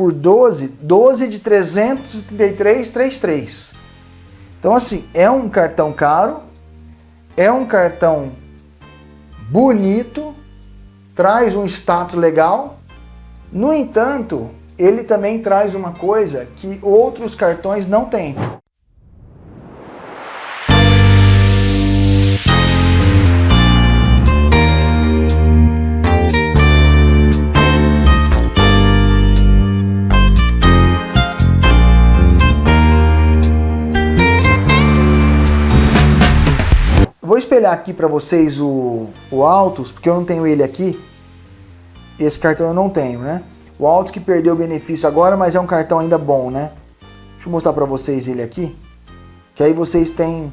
por 12, 12 de 333,33. Então assim, é um cartão caro, é um cartão bonito, traz um status legal. No entanto, ele também traz uma coisa que outros cartões não têm. Espelhar aqui para vocês o, o Altos, porque eu não tenho ele aqui. Esse cartão eu não tenho, né? O Altos que perdeu o benefício agora, mas é um cartão ainda bom, né? Deixa eu mostrar para vocês ele aqui, que aí vocês têm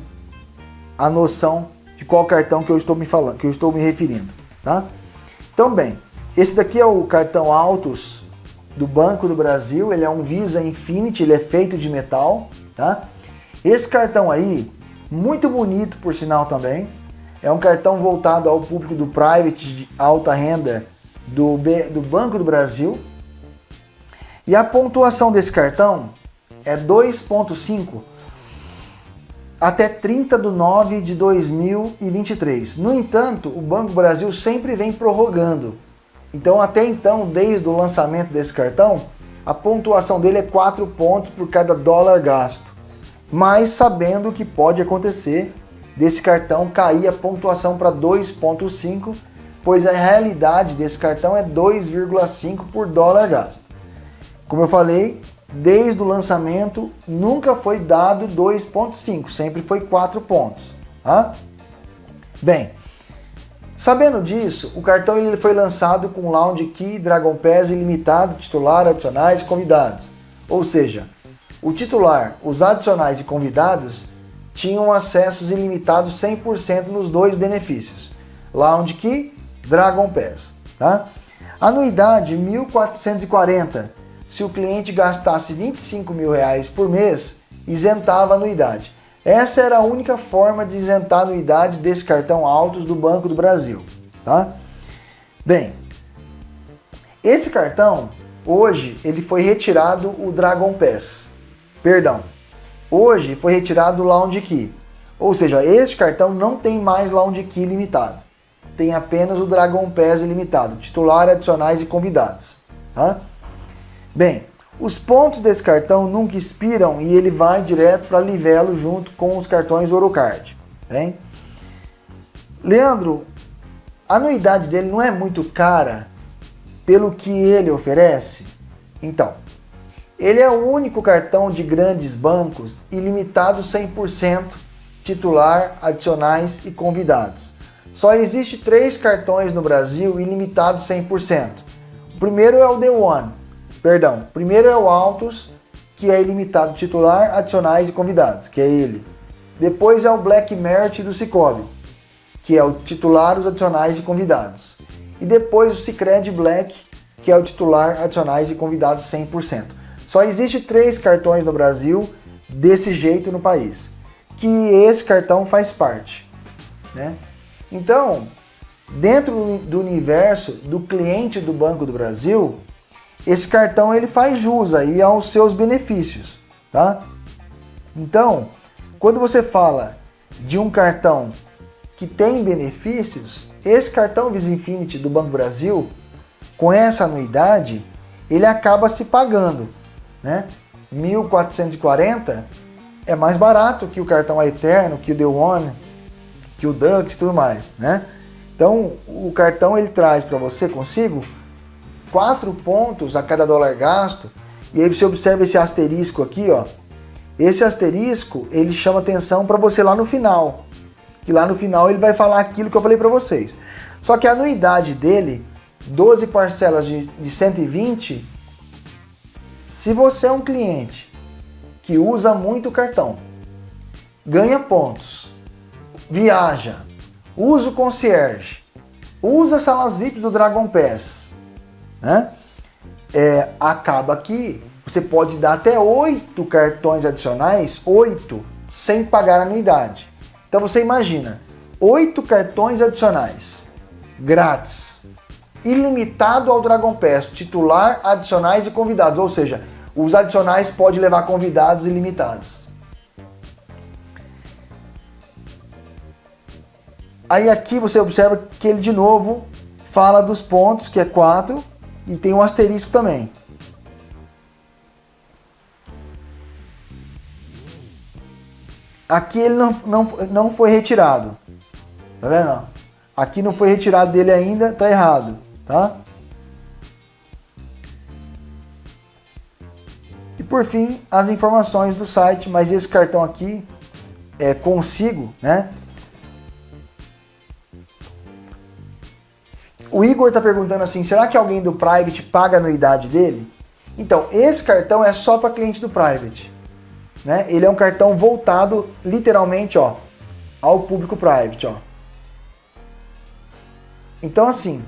a noção de qual cartão que eu estou me falando, que eu estou me referindo, tá? Então, bem, esse daqui é o cartão Altos do Banco do Brasil, ele é um Visa Infinity, ele é feito de metal, tá? Esse cartão aí, muito bonito por sinal também, é um cartão voltado ao público do private de alta renda do, B, do Banco do Brasil, e a pontuação desse cartão é 2.5 até 30 de 9 de 2023. No entanto, o Banco do Brasil sempre vem prorrogando. Então, até então, desde o lançamento desse cartão, a pontuação dele é 4 pontos por cada dólar gasto. Mas sabendo que pode acontecer desse cartão cair a pontuação para 2.5, pois a realidade desse cartão é 2,5 por dólar gasto. Como eu falei, desde o lançamento nunca foi dado 2.5, sempre foi 4 pontos. Tá? Bem, sabendo disso, o cartão ele foi lançado com Lounge Key, Dragon Pass ilimitado, titular, adicionais convidados. Ou seja, o titular, os adicionais e convidados tinham acessos ilimitados 100% nos dois benefícios. Lounge Key, Dragon Pass. Tá? Anuidade 1.440 se o cliente gastasse 25 mil reais por mês, isentava a anuidade. Essa era a única forma de isentar a anuidade desse cartão Autos do Banco do Brasil. Tá? Bem, esse cartão, hoje, ele foi retirado o Dragon Pass. Perdão, hoje foi retirado o Lounge Key. Ou seja, este cartão não tem mais Lounge Key limitado. Tem apenas o Dragon Pass ilimitado, titular, adicionais e convidados. Tá? Bem, os pontos desse cartão nunca expiram e ele vai direto para Livelo junto com os cartões Orocard. Bem? Leandro, a anuidade dele não é muito cara pelo que ele oferece? Então, ele é o único cartão de grandes bancos ilimitado 100% titular, adicionais e convidados. Só existe três cartões no Brasil ilimitados 100%. O primeiro é o The One, Perdão, primeiro é o Altos, que é ilimitado titular, adicionais e convidados, que é ele. Depois é o Black Merit do Cicobi, que é o titular, os adicionais e convidados. E depois o Cicred Black, que é o titular, adicionais e convidados 100%. Só existe três cartões no Brasil desse jeito no país, que esse cartão faz parte. Né? Então, dentro do universo do cliente do Banco do Brasil, esse cartão ele faz jus aí aos seus benefícios, tá? Então, quando você fala de um cartão que tem benefícios, esse cartão Visa Infinity do Banco Brasil, com essa anuidade, ele acaba se pagando, né? 1.440 é mais barato que o cartão Eterno, que o The One, que o Dux e tudo mais, né? Então, o cartão ele traz para você consigo 4 pontos a cada dólar gasto, e aí você observa esse asterisco aqui, ó. Esse asterisco, ele chama atenção para você lá no final. Que lá no final ele vai falar aquilo que eu falei para vocês. Só que a anuidade dele, 12 parcelas de, de 120, se você é um cliente que usa muito cartão, ganha pontos, viaja, usa o concierge, usa salas VIPs do Dragon Pass, né? É, acaba que você pode dar até oito cartões adicionais, oito, sem pagar anuidade. Então você imagina, oito cartões adicionais, grátis, ilimitado ao Dragon Pass, titular, adicionais e convidados, ou seja, os adicionais podem levar convidados ilimitados. Aí aqui você observa que ele de novo fala dos pontos, que é 4, e tem um asterisco também. Aqui ele não, não, não foi retirado. Tá vendo? Aqui não foi retirado dele ainda, tá errado, tá? E por fim, as informações do site, mas esse cartão aqui é consigo, né? O Igor está perguntando assim, será que alguém do Private paga a anuidade dele? Então, esse cartão é só para cliente do Private. Né? Ele é um cartão voltado, literalmente, ó, ao público Private. Ó. Então, assim,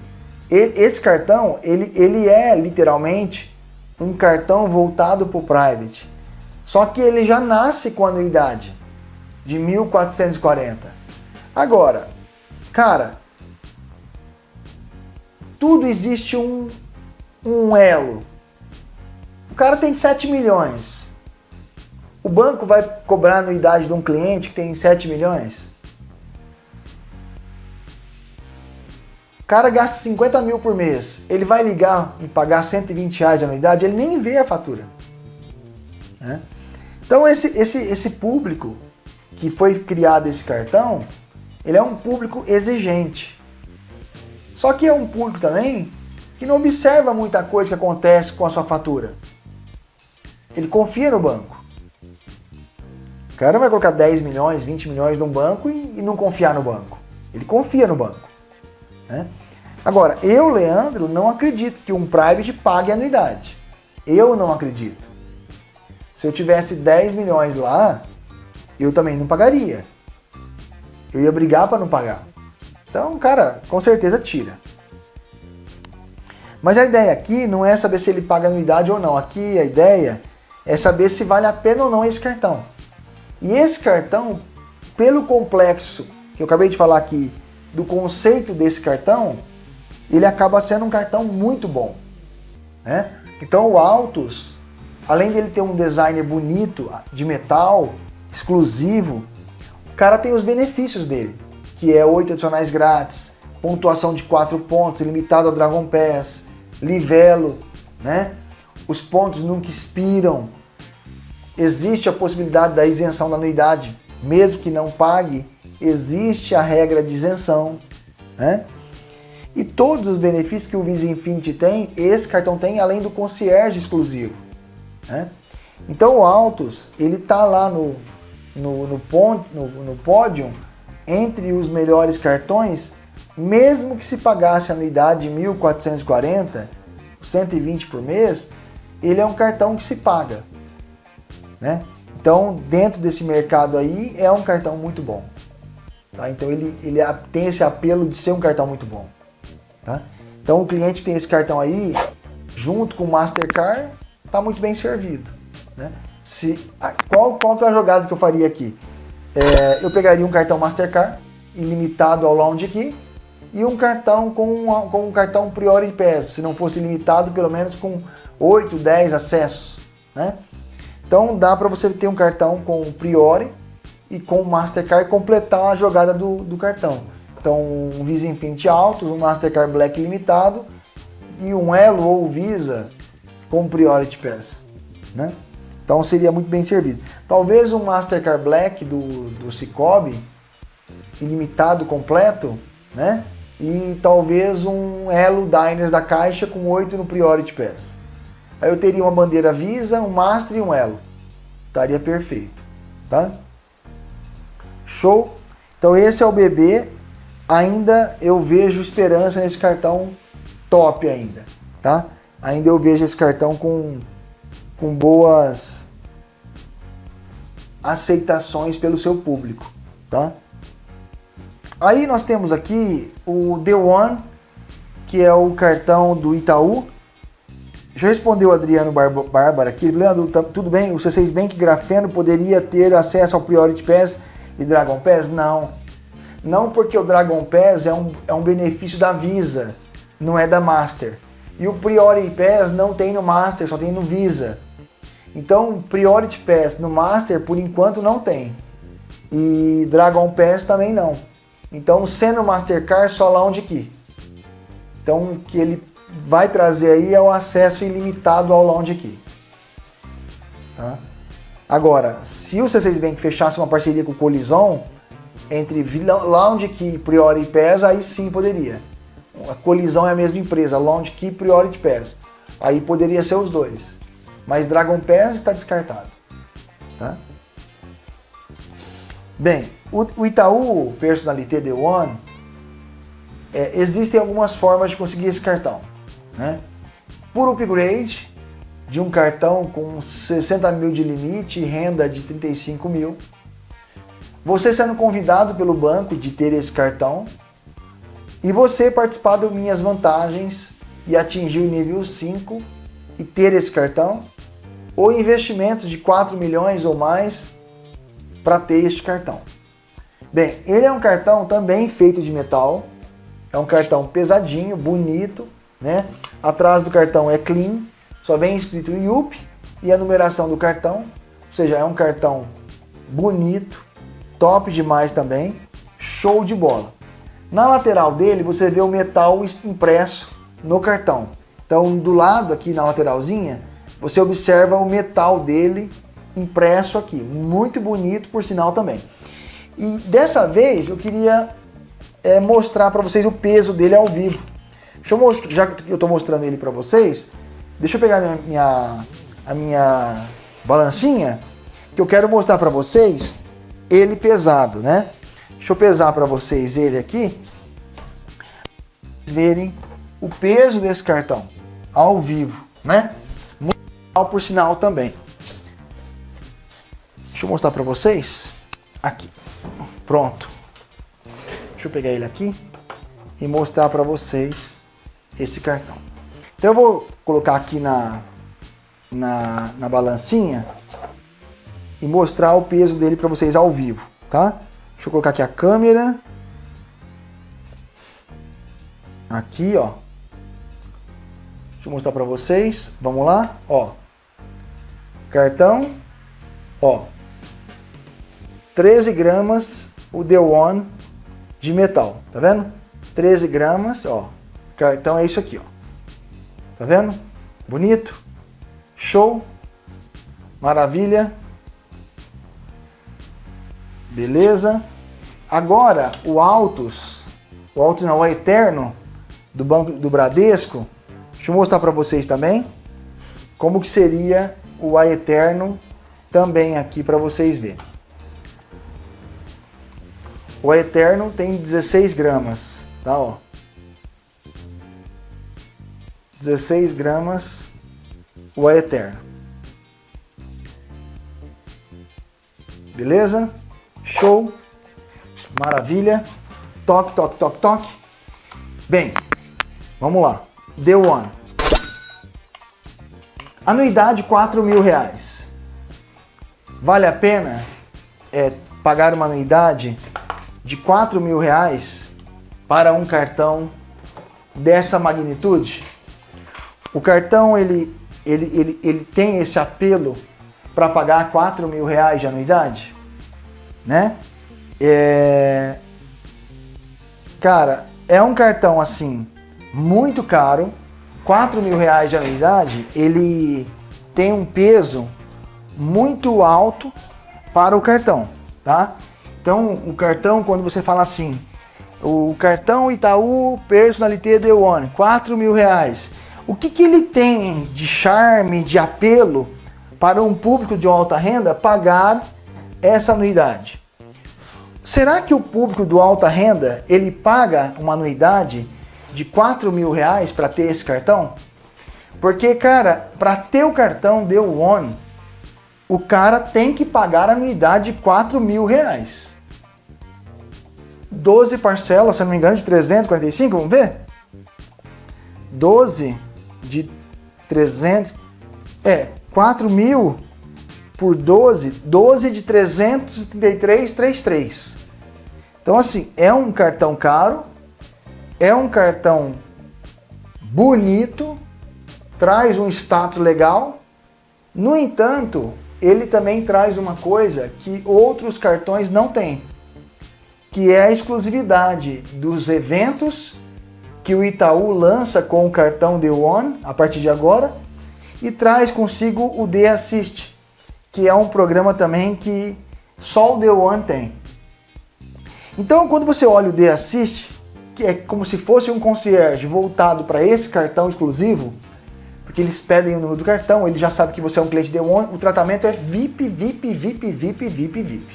ele, esse cartão, ele, ele é literalmente um cartão voltado para o Private. Só que ele já nasce com anuidade de 1.440. Agora, cara, tudo existe um, um elo. O cara tem 7 milhões. O banco vai cobrar anuidade de um cliente que tem 7 milhões? Cara gasta 50 mil por mês. Ele vai ligar e pagar 120 reais de anuidade, ele nem vê a fatura. Né? Então esse, esse, esse público que foi criado esse cartão, ele é um público exigente. Só que é um público também que não observa muita coisa que acontece com a sua fatura. Ele confia no banco. O cara vai colocar 10 milhões, 20 milhões num banco e, e não confiar no banco. Ele confia no banco. Né? Agora, eu, Leandro, não acredito que um private pague anuidade. Eu não acredito. Se eu tivesse 10 milhões lá, eu também não pagaria. Eu ia brigar para não pagar. Então, cara, com certeza tira. Mas a ideia aqui não é saber se ele paga anuidade ou não. Aqui a ideia é saber se vale a pena ou não esse cartão. E esse cartão, pelo complexo que eu acabei de falar aqui, do conceito desse cartão, ele acaba sendo um cartão muito bom. Né? Então o Altus, além dele ter um design bonito, de metal, exclusivo, o cara tem os benefícios dele que é 8 adicionais grátis, pontuação de 4 pontos, limitado ao Dragon Pass, livelo, né? Os pontos nunca expiram. Existe a possibilidade da isenção da anuidade, mesmo que não pague, existe a regra de isenção, né? E todos os benefícios que o Visa Infinity tem, esse cartão tem, além do concierge exclusivo, né? Então o Autos, ele tá lá no, no, no, no, no pódio entre os melhores cartões, mesmo que se pagasse a anuidade de 1.440, 120 por mês, ele é um cartão que se paga. Né? Então, dentro desse mercado aí, é um cartão muito bom. Tá? Então, ele, ele tem esse apelo de ser um cartão muito bom. Tá? Então, o cliente que tem esse cartão aí, junto com o Mastercard, está muito bem servido. Né? Se, qual, qual que é a jogada que eu faria aqui? É, eu pegaria um cartão Mastercard ilimitado ao Lounge Key e um cartão com, com um cartão Priority Pass, se não fosse limitado, pelo menos com 8, 10 acessos. Né? Então dá para você ter um cartão com Priori e com Mastercard completar a jogada do, do cartão. Então um Visa Infinity Altos, um Mastercard Black limitado e um Elo ou Visa com Priority Pass. Né? Então seria muito bem servido. Talvez um Mastercard Black do, do Cicobi, ilimitado completo, né? E talvez um Elo Diners da Caixa com 8 no Priority Pass. Aí eu teria uma bandeira Visa, um Master e um Elo. Estaria perfeito, tá? Show? Então esse é o BB. Ainda eu vejo esperança nesse cartão top ainda, tá? Ainda eu vejo esse cartão com com boas aceitações pelo seu público, tá? Aí nós temos aqui o The One, que é o cartão do Itaú. Já respondeu o Adriano Bárbara aqui. Leandro, tá, tudo bem? O C6 Bank Grafeno poderia ter acesso ao Priority Pass e Dragon Pass? Não. Não porque o Dragon Pass é um, é um benefício da Visa. não é da Master. E o Priority Pass não tem no Master, só tem no Visa. Então, Priority Pass no Master, por enquanto, não tem. E Dragon Pass também não. Então, sendo Mastercard, só Lounge Key. Então, o que ele vai trazer aí é o acesso ilimitado ao Lounge Key. Tá? Agora, se o C6 Bank fechasse uma parceria com o Colison, entre Lounge Key, Priority Pass, aí sim poderia. A Colisão é a mesma empresa, Lounge Key, Priority Pass. Aí poderia ser os dois. Mas Dragon Pass está descartado. Tá? Bem, o, Itaú Personalité The One, é, existem algumas formas de conseguir esse cartão. Né? Por upgrade, de um cartão com 60 mil de limite e renda de 35 mil. Você sendo convidado pelo banco de ter esse cartão e você participar das minhas vantagens e atingir o nível 5 e ter esse cartão ou investimentos de 4 milhões ou mais para ter este cartão. Bem, ele é um cartão também feito de metal, é um cartão pesadinho, bonito, né? Atrás do cartão é clean, só vem escrito IUP e a numeração do cartão, ou seja, é um cartão bonito, top demais também, show de bola. Na lateral dele você vê o metal impresso no cartão. Então do lado aqui na lateralzinha, você observa o metal dele impresso aqui. Muito bonito por sinal também. E dessa vez eu queria é, mostrar para vocês o peso dele ao vivo. Deixa eu mostrar, já que eu estou mostrando ele para vocês, Deixa eu pegar minha, minha, a minha balancinha, que eu quero mostrar para vocês ele pesado, né? Deixa eu pesar para vocês ele aqui, vocês verem o peso desse cartão ao vivo, né? Muito legal por sinal também. Deixa eu mostrar para vocês aqui. Pronto. Deixa eu pegar ele aqui e mostrar para vocês esse cartão. Então eu vou colocar aqui na, na, na balancinha e mostrar o peso dele para vocês ao vivo, tá? Deixa eu colocar aqui a câmera. Aqui, ó. Deixa eu mostrar para vocês. Vamos lá, ó. Cartão, ó. 13 gramas o The One de metal, tá vendo? 13 gramas, ó. Cartão é isso aqui, ó. Tá vendo? Bonito. Show. Maravilha. Beleza. Agora, o Altos, o Altos não, o Eterno, do Banco do Bradesco, deixa eu mostrar para vocês também como que seria o A Eterno também aqui para vocês verem. O Eterno tem 16 gramas, tá? Ó. 16 gramas o Eterno. Beleza? Show. Maravilha. Toque, toque, toque, toque. Bem, vamos lá. The One. Anuidade 4 mil reais. Vale a pena é, pagar uma anuidade de 4 mil reais para um cartão dessa magnitude? O cartão ele, ele, ele, ele tem esse apelo para pagar 4 mil reais de anuidade, né? É... Cara, é um cartão assim, muito caro, 4 mil reais de anuidade, ele tem um peso muito alto para o cartão, tá? Então, o cartão, quando você fala assim, o cartão Itaú Personalité The One, 4 mil reais, o que, que ele tem de charme, de apelo para um público de alta renda pagar essa anuidade? Será que o público do alta renda ele paga uma anuidade de 4 mil reais para ter esse cartão? Porque, cara, para ter o cartão Deu One, o cara tem que pagar a anuidade de 4 mil reais. 12 parcelas, se não me engano, de 345, vamos ver? 12 de 300, é, 4 mil por 12, 12 de 333,33. Então assim, é um cartão caro, é um cartão bonito, traz um status legal. No entanto, ele também traz uma coisa que outros cartões não têm, que é a exclusividade dos eventos que o Itaú lança com o cartão The One a partir de agora e traz consigo o The Assist, que é um programa também que só o The One tem. Então, quando você olha o The Assist, que é como se fosse um concierge voltado para esse cartão exclusivo, porque eles pedem o número do cartão, ele já sabe que você é um cliente The One, o tratamento é VIP, VIP, VIP, VIP, VIP, VIP.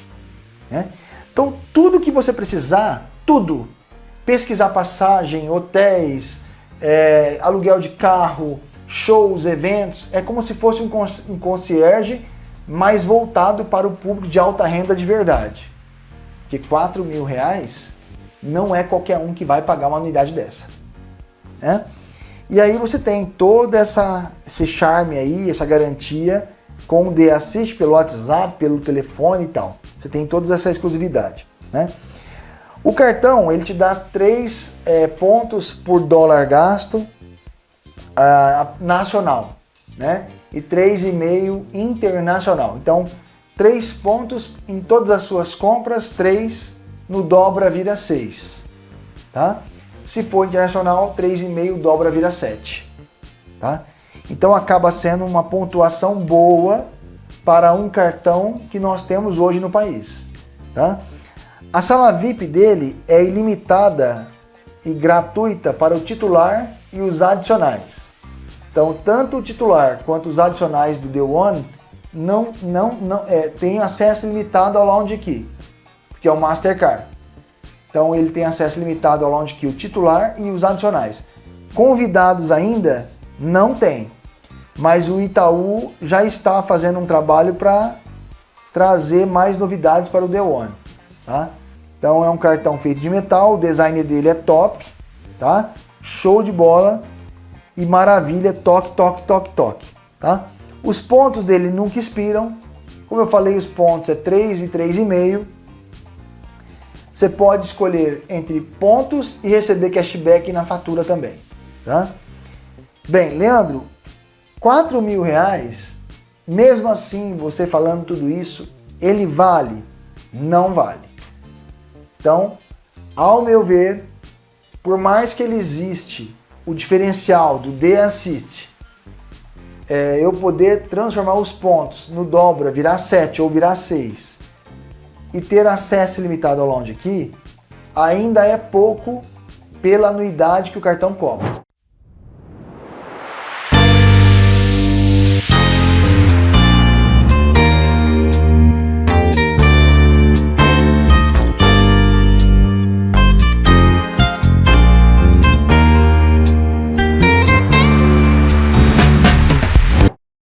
Né? Então, tudo que você precisar, tudo, pesquisar passagem, hotéis, é, aluguel de carro, shows, eventos, é como se fosse um concierge mais voltado para o público de alta renda de verdade. Que 4 mil reais não é qualquer um que vai pagar uma unidade dessa. Né? E aí você tem todo essa, esse charme aí, essa garantia com o The Assist pelo WhatsApp, pelo telefone e tal. Você tem toda essa exclusividade. Né? O cartão ele te dá 3 é, pontos por dólar gasto uh, nacional. Né? e 3,5 internacional. Então, 3 pontos em todas as suas compras, 3 no dobra vira 6. Tá? Se for internacional, 3,5 dobra vira 7. Tá? Então acaba sendo uma pontuação boa para um cartão que nós temos hoje no país. Tá? A sala VIP dele é ilimitada e gratuita para o titular e os adicionais. Então, tanto o titular quanto os adicionais do The One não, não, não, é, tem acesso limitado ao Lounge Key, que é o Mastercard. Então, ele tem acesso limitado ao Lounge Key, o titular e os adicionais. Convidados ainda, não tem. Mas o Itaú já está fazendo um trabalho para trazer mais novidades para o The One. Tá? Então, é um cartão feito de metal, o design dele é top, tá? Show de bola e maravilha, toque, toque, toque, toque, tá? Os pontos dele nunca expiram, como eu falei, os pontos é 3 e 3,5. Você pode escolher entre pontos e receber cashback na fatura também, tá? Bem, Leandro, 4 mil reais, mesmo assim, você falando tudo isso, ele vale? Não vale. Então, ao meu ver, por mais que ele existe o diferencial do The Assist, é, eu poder transformar os pontos no dobra, virar 7 ou virar 6 e ter acesso limitado ao Lounge aqui, ainda é pouco pela anuidade que o cartão cobra.